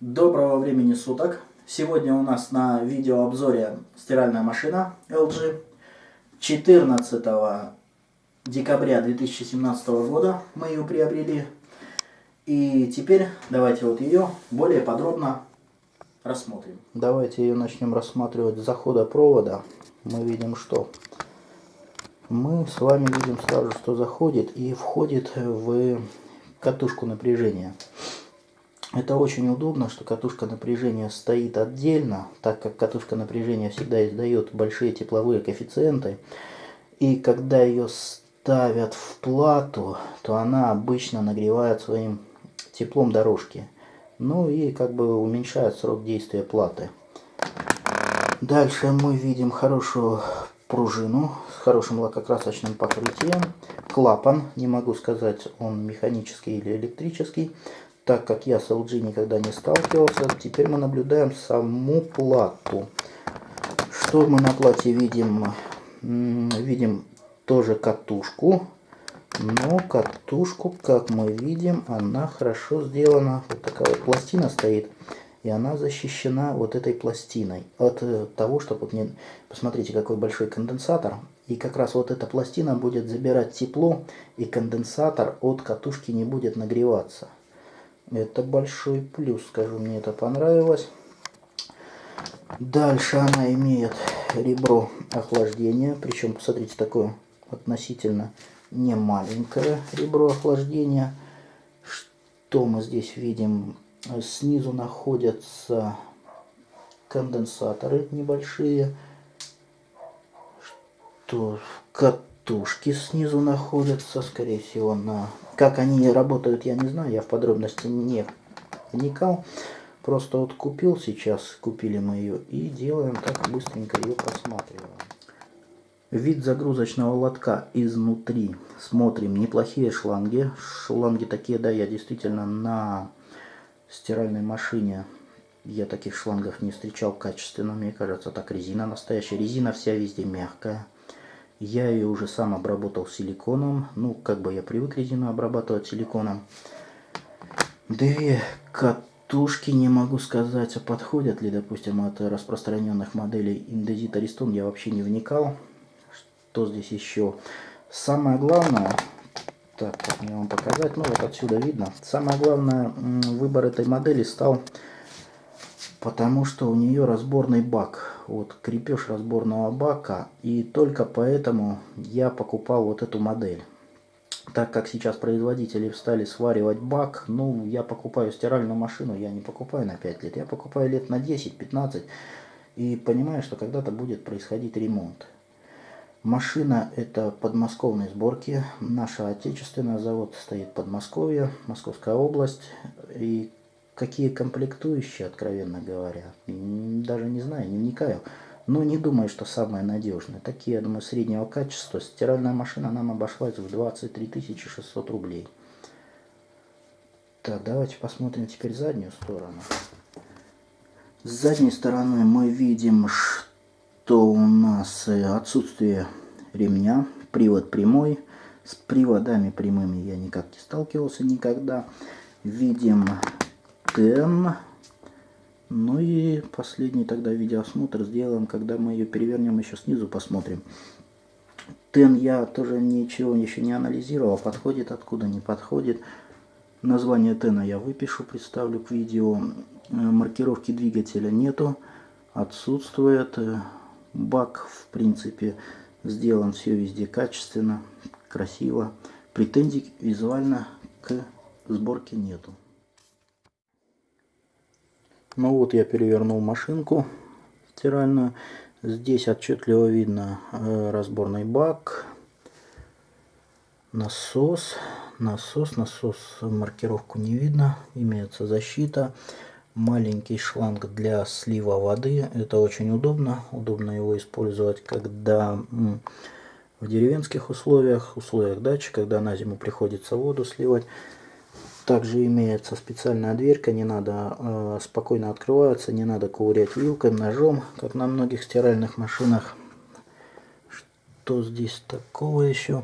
Доброго времени суток! Сегодня у нас на видеообзоре стиральная машина LG. 14 декабря 2017 года мы ее приобрели. И теперь давайте вот ее более подробно рассмотрим. Давайте ее начнем рассматривать с захода провода. Мы видим что? Мы с вами видим сразу, что заходит и входит в катушку напряжения. Это очень удобно, что катушка напряжения стоит отдельно, так как катушка напряжения всегда издает большие тепловые коэффициенты. И когда ее ставят в плату, то она обычно нагревает своим теплом дорожки. Ну и как бы уменьшает срок действия платы. Дальше мы видим хорошую пружину с хорошим лакокрасочным покрытием. Клапан, не могу сказать, он механический или электрический так как я с LG никогда не сталкивался, теперь мы наблюдаем саму плату. Что мы на плате видим? Видим тоже катушку. Но катушку, как мы видим, она хорошо сделана. Вот такая вот пластина стоит. И она защищена вот этой пластиной. От э, того, чтобы... Не... Посмотрите, какой большой конденсатор. И как раз вот эта пластина будет забирать тепло. И конденсатор от катушки не будет нагреваться. Это большой плюс, скажу, мне это понравилось. Дальше она имеет ребро охлаждения. Причем, посмотрите, такое относительно не маленькое ребро охлаждения. Что мы здесь видим? Снизу находятся конденсаторы небольшие. Что катушки снизу находятся, скорее всего, на как они работают, я не знаю, я в подробности не вникал. Просто вот купил сейчас, купили мы ее и делаем так быстренько ее просматриваем. Вид загрузочного лотка изнутри. Смотрим, неплохие шланги. Шланги такие, да, я действительно на стиральной машине я таких шлангов не встречал качественно, мне кажется, так резина настоящая. Резина вся везде мягкая. Я ее уже сам обработал силиконом. Ну, как бы я привык резину обрабатывать силиконом. Две катушки, не могу сказать, а подходят ли, допустим, от распространенных моделей Indesit Ariston. Я вообще не вникал. Что здесь еще? Самое главное, так, мне вам показать, ну вот отсюда видно. Самое главное, выбор этой модели стал потому что у нее разборный бак. Вот крепеж разборного бака. И только поэтому я покупал вот эту модель. Так как сейчас производители стали сваривать бак, ну, я покупаю стиральную машину, я не покупаю на 5 лет, я покупаю лет на 10-15 и понимаю, что когда-то будет происходить ремонт. Машина это подмосковной сборки, наша отечественная, завод стоит в Подмосковье, Московская область. И Какие комплектующие, откровенно говоря, даже не знаю, не вникаю. Но не думаю, что самые надежные. Такие, я думаю, среднего качества. Стиральная машина нам обошлась в 23 600 рублей. Так, давайте посмотрим теперь заднюю сторону. С задней стороны мы видим, что у нас э, отсутствие ремня, привод прямой. С приводами прямыми я никак не сталкивался никогда. Видим Тен. Ну и последний тогда видеоосмотр сделаем, когда мы ее перевернем еще снизу, посмотрим. Тен я тоже ничего еще не анализировал, подходит откуда, не подходит. Название Тена я выпишу, представлю к видео. Э, маркировки двигателя нету, отсутствует. Э, бак, в принципе, сделан все везде качественно, красиво. Претензий визуально к сборке нету. Ну вот я перевернул машинку стиральную. Здесь отчетливо видно э, разборный бак, насос, насос, насос, маркировку не видно, имеется защита, маленький шланг для слива воды, это очень удобно, удобно его использовать, когда в деревенских условиях, условиях дачи, когда на зиму приходится воду сливать, также имеется специальная дверка, не надо э, спокойно открывается, не надо ковырять вилкой, ножом, как на многих стиральных машинах. Что здесь такого еще?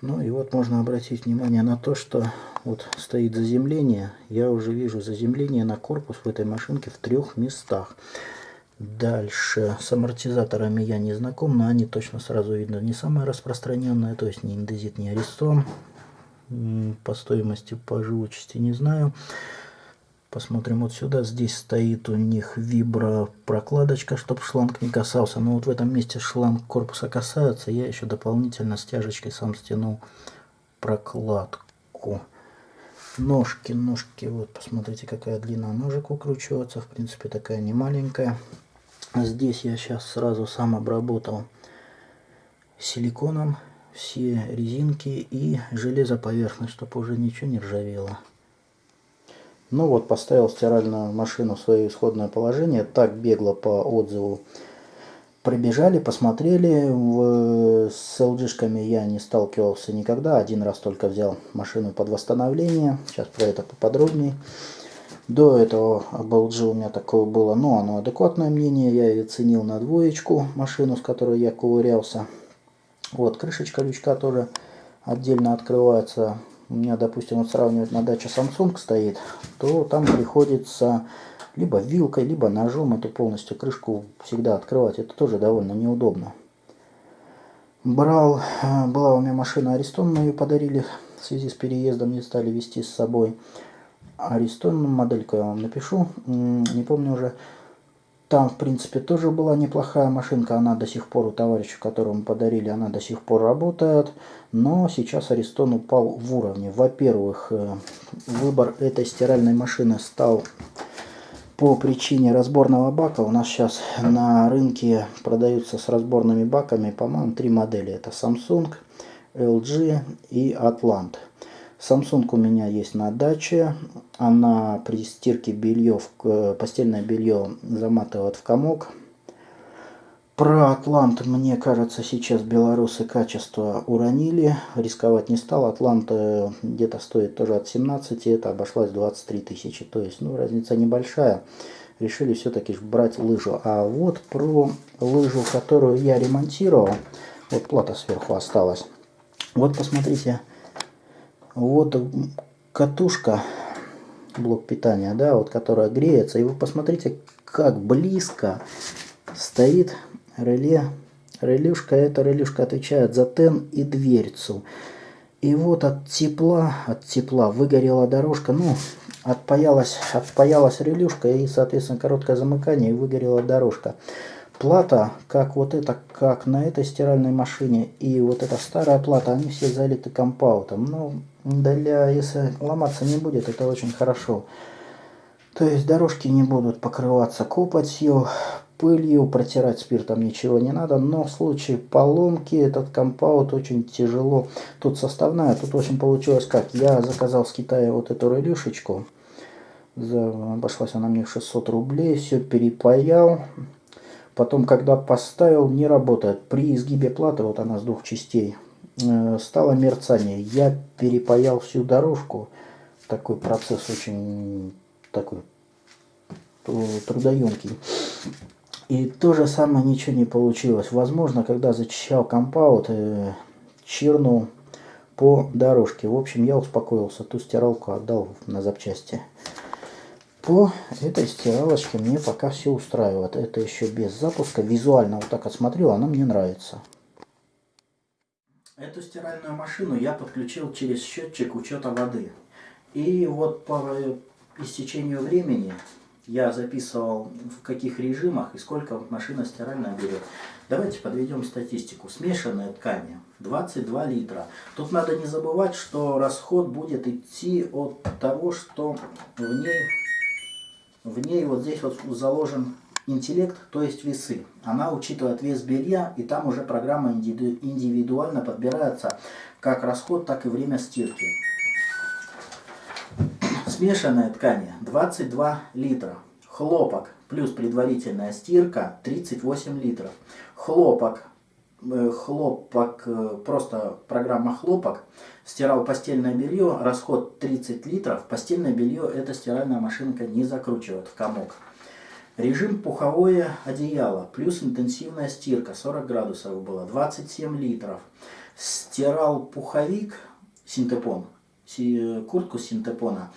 Ну и вот можно обратить внимание на то, что вот стоит заземление. Я уже вижу заземление на корпус в этой машинке в трех местах. Дальше с амортизаторами я не знаком, но они точно сразу видно не самые распространенные, то есть не индезит, не аристон. По стоимости, по живучести не знаю. Посмотрим вот сюда. Здесь стоит у них вибро прокладочка, чтобы шланг не касался. Но вот в этом месте шланг корпуса касается. Я еще дополнительно стяжечкой сам стянул прокладку. Ножки, ножки, вот посмотрите, какая длина ножек укручиваться. В принципе, такая не маленькая. Здесь я сейчас сразу сам обработал силиконом все резинки и железоповерхность, чтобы уже ничего не ржавело. Ну вот, поставил стиральную машину в свое исходное положение. Так бегло по отзыву пробежали, посмотрели. В, с LG-шками я не сталкивался никогда. Один раз только взял машину под восстановление. Сейчас про это поподробнее. До этого об LG у меня такое было, но оно адекватное мнение. Я ее ценил на двоечку, машину, с которой я ковырялся. Вот, крышечка лючка тоже отдельно открывается. У меня, допустим, вот сравнивать на даче Samsung стоит, то там приходится либо вилкой, либо ножом эту полностью крышку всегда открывать. Это тоже довольно неудобно. Брал, э, была у меня машина Аристон, мы ее подарили в связи с переездом, не стали вести с собой. Аристон, модельку я вам напишу, не помню уже. Там, в принципе, тоже была неплохая машинка. Она до сих пор у товарища, которому подарили, она до сих пор работает. Но сейчас Аристон упал в уровне. Во-первых, э, выбор этой стиральной машины стал по причине разборного бака. У нас сейчас на рынке продаются с разборными баками, по-моему, три модели. Это Samsung, LG и Atlant. Samsung у меня есть на даче. Она при стирке белье, постельное белье заматывает в комок. Про Атлант, мне кажется, сейчас белорусы качество уронили. Рисковать не стал. Атлант э, где-то стоит тоже от 17, это обошлась 23 тысячи. То есть, ну, разница небольшая. Решили все-таки брать лыжу. А вот про лыжу, которую я ремонтировал. Вот плата сверху осталась. Вот посмотрите, вот катушка, блок питания, да, вот которая греется. И вы посмотрите, как близко стоит реле. Релюшка, эта релюшка отвечает за тен и дверцу. И вот от тепла, от тепла выгорела дорожка, ну, отпаялась, отпаялась релюшка и, соответственно, короткое замыкание и выгорела дорожка плата, как вот это, как на этой стиральной машине, и вот эта старая плата, они все залиты компаутом. Ну, для, если ломаться не будет, это очень хорошо. То есть дорожки не будут покрываться копотью, пылью, протирать спиртом ничего не надо, но в случае поломки этот компаут очень тяжело. Тут составная, тут очень получилось как. Я заказал с Китая вот эту релюшечку, за, обошлась она мне 600 рублей, все перепаял, Потом, когда поставил, не работает. При изгибе платы, вот она с двух частей, стало мерцание. Я перепаял всю дорожку. Такой процесс очень такой трудоемкий. И то же самое ничего не получилось. Возможно, когда зачищал компаут, э, чирнул по дорожке. В общем, я успокоился. Ту стиралку отдал на запчасти. По этой стиралочке мне пока все устраивает. Это еще без запуска. Визуально вот так отсмотрел, она мне нравится. Эту стиральную машину я подключил через счетчик учета воды. И вот по истечению времени я записывал в каких режимах и сколько машина стиральная берет. Давайте подведем статистику. Смешанные ткани 22 литра. Тут надо не забывать, что расход будет идти от того, что в ней в ней вот здесь вот заложен интеллект, то есть весы. Она учитывает вес белья, и там уже программа индивидуально подбирается как расход, так и время стирки. Смешанная ткань 22 литра. Хлопок плюс предварительная стирка 38 литров. Хлопок Э, хлопок, э, просто программа хлопок, стирал постельное белье, расход 30 литров, постельное белье эта стиральная машинка не закручивает в комок. Режим пуховое одеяло, плюс интенсивная стирка, 40 градусов было, 27 литров. Стирал пуховик, синтепон, куртку синтепона,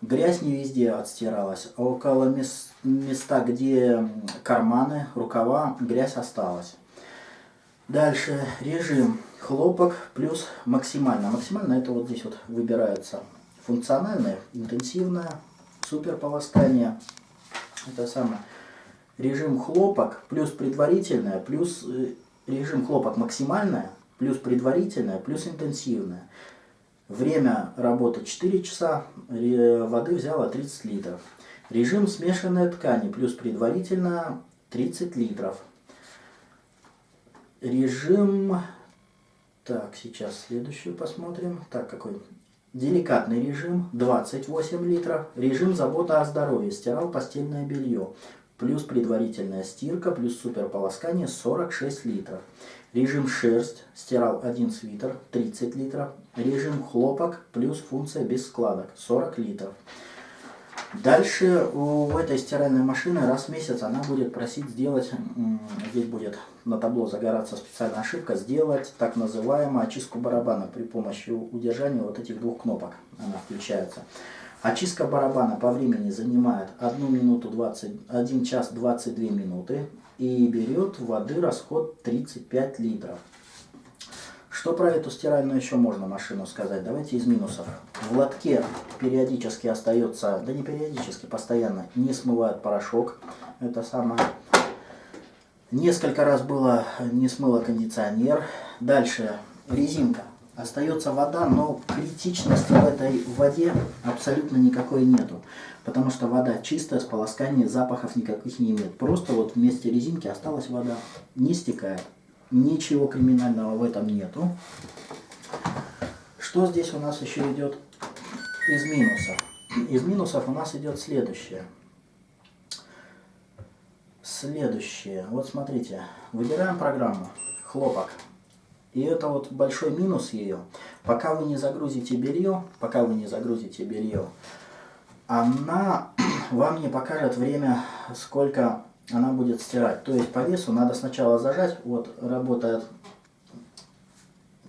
грязь не везде отстиралась. Около мест, места, где карманы, рукава, грязь осталась. Дальше режим хлопок плюс максимально. Максимально это вот здесь вот выбирается функциональное, интенсивное, супер полоскание. Это самое. Режим хлопок плюс предварительное, плюс э, режим хлопок максимальное, плюс предварительное, плюс интенсивное. Время работы 4 часа, воды взяла 30 литров. Режим смешанной ткани плюс предварительно 30 литров. Режим... Так, сейчас следующую посмотрим. Так, какой? Деликатный режим 28 литров. Режим забота о здоровье. Стирал постельное белье. Плюс предварительная стирка, плюс суперполоскание 46 литров. Режим шерсть. Стирал один свитер 30 литров. Режим хлопок плюс функция без складок 40 литров. Дальше у этой стиральной машины раз в месяц она будет просить сделать, здесь будет на табло загораться специальная ошибка, сделать так называемую очистку барабана при помощи удержания вот этих двух кнопок. Она включается. Очистка барабана по времени занимает 1 минуту 20, 1 час 22 минуты и берет воды расход 35 литров. Что про эту стиральную еще можно машину сказать? Давайте из минусов. В лотке периодически остается, да не периодически, постоянно не смывает порошок. Это самое. Несколько раз было не смыло кондиционер. Дальше резинка. Остается вода, но критичности в этой воде абсолютно никакой нету. Потому что вода чистая, с полосканием запахов никаких не имеет. Просто вот вместе резинки осталась вода, не стекает. Ничего криминального в этом нету. Что здесь у нас еще идет из минусов? Из минусов у нас идет следующее. Следующее. Вот смотрите. Выбираем программу. Хлопок. И это вот большой минус ее. Пока вы не загрузите белье, пока вы не загрузите белье, она вам не покажет время, сколько она будет стирать. То есть по весу надо сначала зажать, вот работает,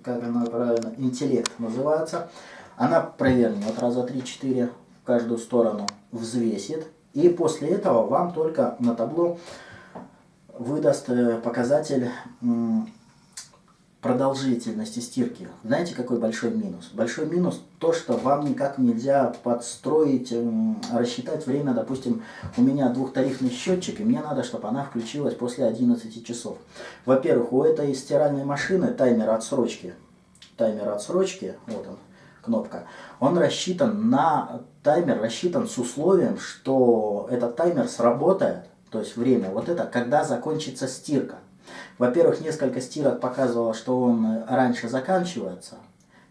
как она правильно, интеллект называется. Она провернет раза 3-4 в каждую сторону, взвесит. И после этого вам только на табло выдаст э, показатель продолжительности стирки. Знаете, какой большой минус? Большой минус то, что вам никак нельзя подстроить, рассчитать время. Допустим, у меня двухтарифный счетчик, и мне надо, чтобы она включилась после 11 часов. Во-первых, у этой стиральной машины таймер отсрочки. Таймер отсрочки, вот он, кнопка. Он рассчитан на... Таймер рассчитан с условием, что этот таймер сработает, то есть время, вот это, когда закончится стирка. Во-первых, несколько стирок показывало, что он раньше заканчивается,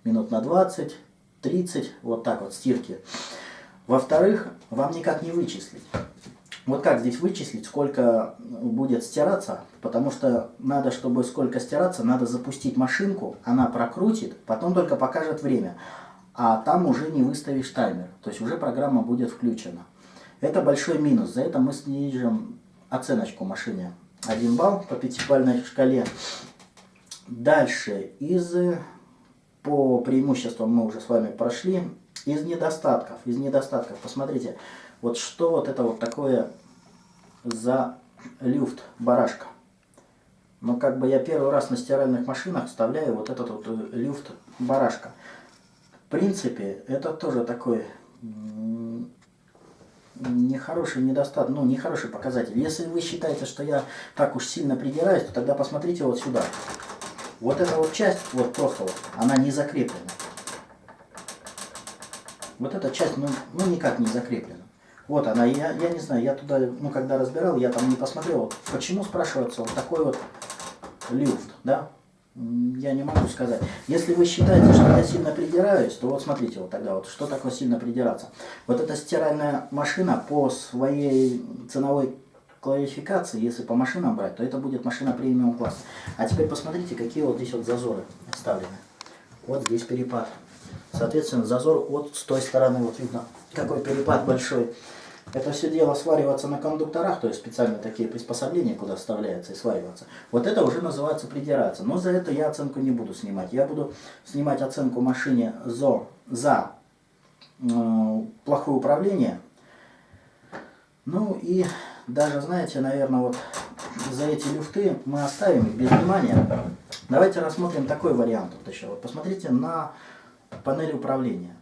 минут на 20, 30, вот так вот стирки. Во-вторых, вам никак не вычислить. Вот как здесь вычислить, сколько будет стираться, потому что надо, чтобы сколько стираться, надо запустить машинку, она прокрутит, потом только покажет время, а там уже не выставишь таймер, то есть уже программа будет включена. Это большой минус, за это мы снижим оценочку машине. 1 балл по пятибалльной шкале. Дальше, из, по преимуществам мы уже с вами прошли. Из недостатков, из недостатков, посмотрите, вот что вот это вот такое за люфт, барашка. Но как бы я первый раз на стиральных машинах вставляю вот этот вот люфт, барашка. В принципе, это тоже такой нехороший недостаток, ну, нехороший показатель. Если вы считаете, что я так уж сильно придираюсь, то тогда посмотрите вот сюда. Вот эта вот часть, вот просто вот, она не закреплена. Вот эта часть, ну, ну никак не закреплена. Вот она, я, я не знаю, я туда, ну, когда разбирал, я там не посмотрел, почему, спрашивается, вот такой вот люфт, да, я не могу сказать. Если вы считаете, что я сильно придираюсь, то вот смотрите, вот тогда вот, что такое сильно придираться. Вот эта стиральная машина по своей ценовой классификации, если по машинам брать, то это будет машина премиум класса. А теперь посмотрите, какие вот здесь вот зазоры вставлены. Вот здесь перепад. Соответственно, зазор вот с той стороны, вот видно, какой перепад большой. Это все дело свариваться на кондукторах, то есть специально такие приспособления, куда вставляется и свариваться. Вот это уже называется придираться. Но за это я оценку не буду снимать. Я буду снимать оценку машине ЗО за э, плохое управление. Ну и даже, знаете, наверное, вот за эти люфты мы оставим их без внимания. Давайте рассмотрим такой вариант вот еще. Вот посмотрите на панель управления.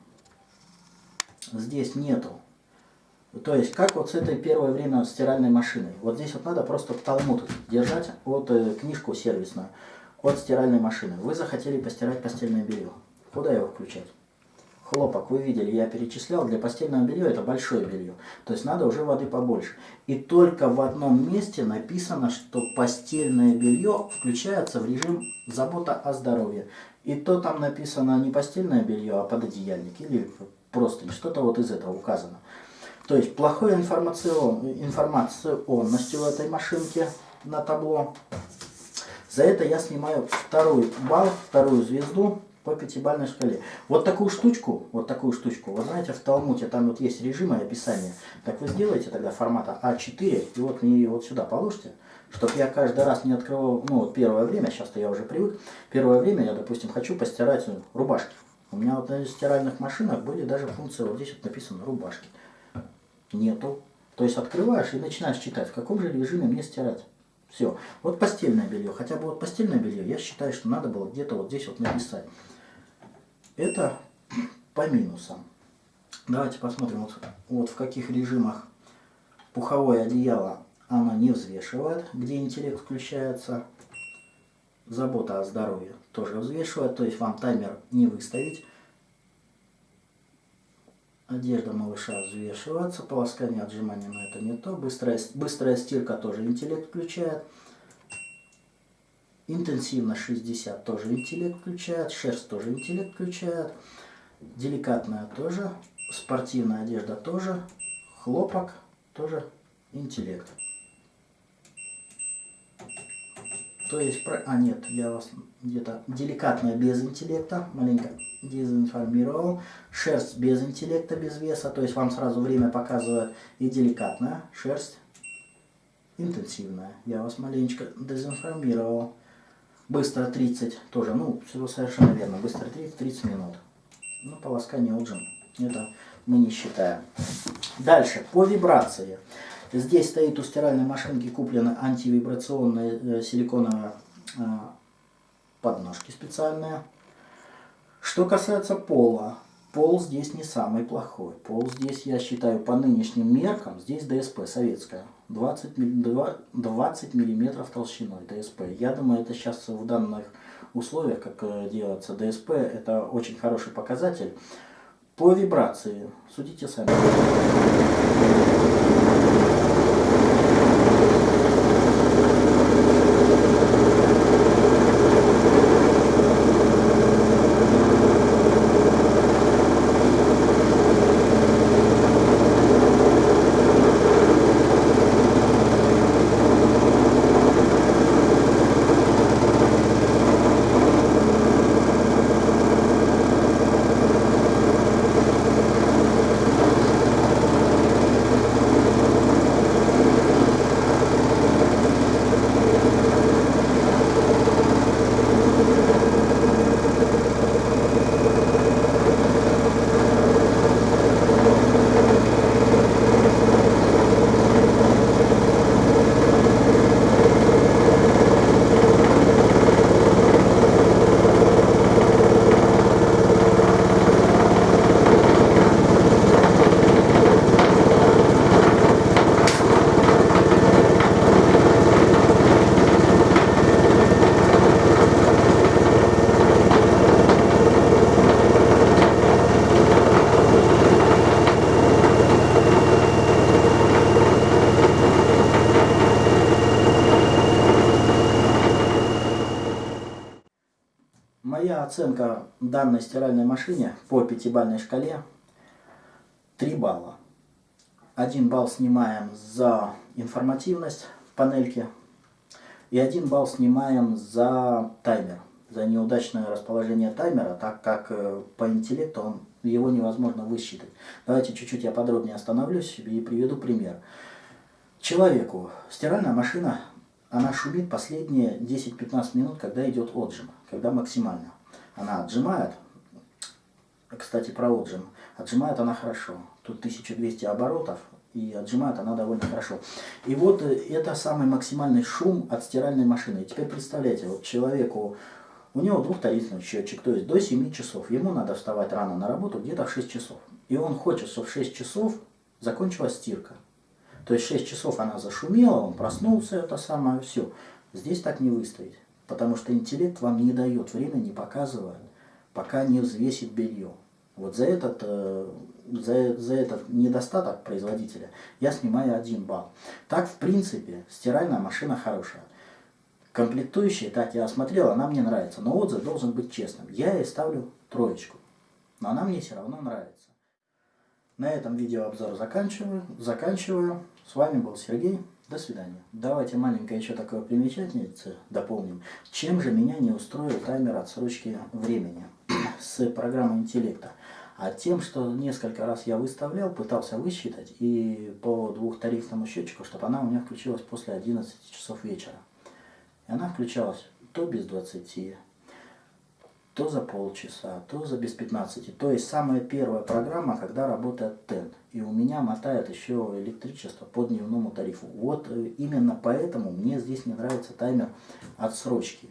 Здесь нету. То есть, как вот с этой первое время стиральной машиной. Вот здесь вот надо просто талмуд держать, вот э, книжку сервисную, от стиральной машины. Вы захотели постирать постельное белье. Куда его включать? Хлопок, вы видели, я перечислял, для постельного белья это большое белье. То есть надо уже воды побольше. И только в одном месте написано, что постельное белье включается в режим забота о здоровье. И то там написано не постельное белье, а пододеяльник или просто что-то вот из этого указано. То есть плохой информацион, информационностью в этой машинке на табло. За это я снимаю второй балл, вторую звезду по пятибалльной шкале. Вот такую штучку, вот такую штучку, вы знаете, в Талмуте там вот есть режимы описания. Так вы сделаете тогда формата А4 и вот мне ее вот сюда положите, чтобы я каждый раз не открывал, ну вот первое время, сейчас-то я уже привык, первое время я, допустим, хочу постирать рубашки. У меня вот на стиральных машинах были даже функции, вот здесь вот написано рубашки. Нету. То есть открываешь и начинаешь читать, в каком же режиме мне стирать. Все. Вот постельное белье. Хотя бы вот постельное белье, я считаю, что надо было где-то вот здесь вот написать. Это по минусам. Давайте посмотрим, вот, вот в каких режимах пуховое одеяло оно не взвешивает, где интеллект включается. Забота о здоровье тоже взвешивает, то есть вам таймер не выставить. Одежда малыша взвешивается, полоскание отжимания, но это не то. Быстрая, быстрая стирка тоже интеллект включает. Интенсивно 60 тоже интеллект включает, шерсть тоже интеллект включает. Деликатная тоже, спортивная одежда тоже, хлопок тоже интеллект. То есть, про... а нет, я вас где-то деликатная без интеллекта, маленько дезинформировал. Шерсть без интеллекта, без веса, то есть вам сразу время показывает. И деликатная шерсть интенсивная. Я вас маленечко дезинформировал. Быстро 30 тоже, ну, все совершенно верно. Быстро 30, 30 минут. Ну, полоскание отжим. Это мы не считаем. Дальше, по вибрации. Здесь стоит у стиральной машинки куплена антивибрационная э, силиконовая э, подножки специальная. Что касается пола, пол здесь не самый плохой. Пол здесь, я считаю, по нынешним меркам, здесь ДСП советская. 20, 20 миллиметров толщиной ДСП. Я думаю, это сейчас в данных условиях, как э, делается ДСП, это очень хороший показатель. По вибрации, судите сами. Оценка данной стиральной машине по пятибалльной шкале 3 балла. 1 балл снимаем за информативность панельки и 1 балл снимаем за таймер, за неудачное расположение таймера, так как э, по интеллекту он, его невозможно высчитать. Давайте чуть-чуть я подробнее остановлюсь и приведу пример. Человеку стиральная машина, она шумит последние 10-15 минут, когда идет отжим, когда максимально она отжимает, Кстати, про отжим. Отжимает она хорошо. Тут 1200 оборотов, и отжимает она довольно хорошо. И вот э, это самый максимальный шум от стиральной машины. И теперь представляете, вот человеку, у него двухтарифный счетчик, то есть до 7 часов. Ему надо вставать рано на работу, где-то в 6 часов. И он хочет, чтобы в 6 часов закончилась стирка. То есть 6 часов она зашумела, он проснулся, это самое, все. Здесь так не выстоять. Потому что интеллект вам не дает, время не показывает, пока не взвесит белье. Вот за этот, э, за, за этот недостаток производителя я снимаю один балл. Так, в принципе, стиральная машина хорошая. Комплектующие, так я осмотрел, она мне нравится. Но отзыв должен быть честным. Я ей ставлю троечку. Но она мне все равно нравится. На этом видеообзор заканчиваю. заканчиваю. С вами был Сергей. До свидания. Давайте маленькое еще такое примечательнице дополним. Чем же меня не устроил таймер отсрочки времени с программой интеллекта? А тем, что несколько раз я выставлял, пытался высчитать и по двухтарифному счетчику, чтобы она у меня включилась после 11 часов вечера. И она включалась то без 20, то за полчаса, то за без 15. То есть самая первая программа, когда работает тент. И у меня мотает еще электричество по дневному тарифу. Вот э, именно поэтому мне здесь не нравится таймер отсрочки.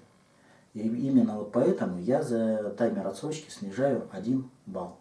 И именно вот поэтому я за таймер отсрочки снижаю 1 балл.